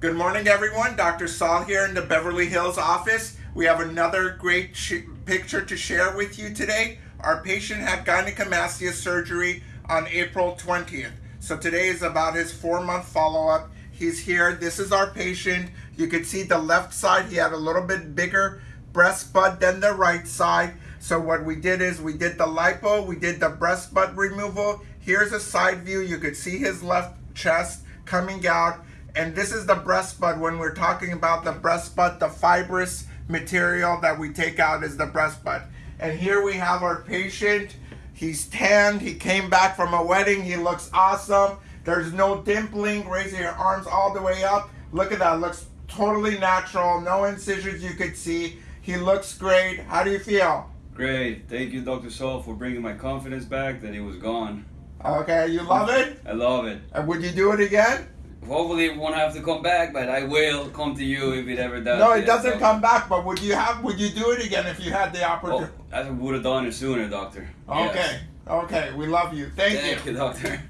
Good morning, everyone. Dr. Saul here in the Beverly Hills office. We have another great picture to share with you today. Our patient had gynecomastia surgery on April 20th. So today is about his four month follow up. He's here. This is our patient. You can see the left side, he had a little bit bigger breast bud than the right side. So what we did is we did the lipo, we did the breast bud removal. Here's a side view. You could see his left chest coming out. And this is the breast bud when we're talking about the breast bud, the fibrous material that we take out is the breast bud. And here we have our patient. He's tanned. He came back from a wedding. He looks awesome. There's no dimpling. Raising your arms all the way up. Look at that. Looks totally natural. No incisions you could see. He looks great. How do you feel? Great. Thank you, Dr. Saul, for bringing my confidence back that it was gone. Okay, you love it? I love it. And would you do it again? Hopefully it won't have to come back, but I will come to you if it ever does. No, it Yeah, doesn't so- come back. But would you have? Would you do it again if you had the Oh, opportunity? I would have done it sooner, doctor. Okay. Yes. Okay. We love you. Thank, Thank you, doctor.